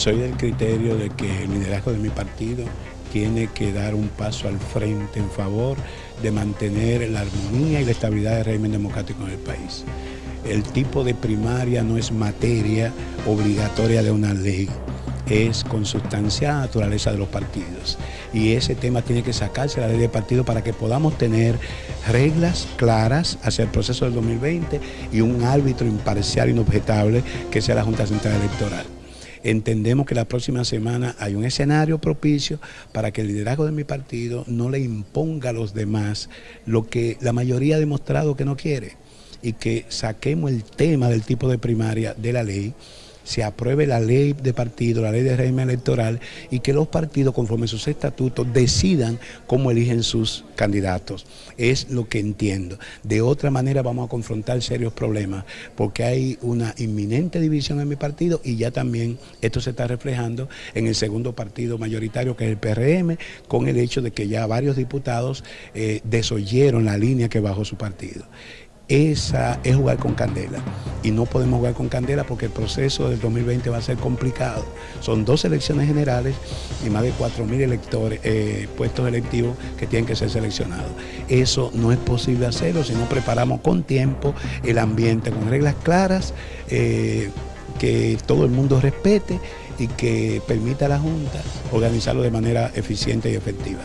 Soy del criterio de que el liderazgo de mi partido tiene que dar un paso al frente en favor de mantener la armonía y la estabilidad del régimen democrático en el país. El tipo de primaria no es materia obligatoria de una ley, es consustancial naturaleza de los partidos. Y ese tema tiene que sacarse la ley de partido para que podamos tener reglas claras hacia el proceso del 2020 y un árbitro imparcial, inobjetable, que sea la Junta Central Electoral. Entendemos que la próxima semana hay un escenario propicio para que el liderazgo de mi partido no le imponga a los demás lo que la mayoría ha demostrado que no quiere y que saquemos el tema del tipo de primaria de la ley se apruebe la ley de partido, la ley de régimen electoral y que los partidos conforme sus estatutos decidan cómo eligen sus candidatos. Es lo que entiendo. De otra manera vamos a confrontar serios problemas porque hay una inminente división en mi partido y ya también esto se está reflejando en el segundo partido mayoritario que es el PRM con el hecho de que ya varios diputados eh, desoyeron la línea que bajó su partido esa es jugar con candela. Y no podemos jugar con candela porque el proceso del 2020 va a ser complicado. Son dos elecciones generales y más de 4.000 electores, eh, puestos electivos que tienen que ser seleccionados. Eso no es posible hacerlo si no preparamos con tiempo el ambiente, con reglas claras, eh, que todo el mundo respete y que permita a la Junta organizarlo de manera eficiente y efectiva.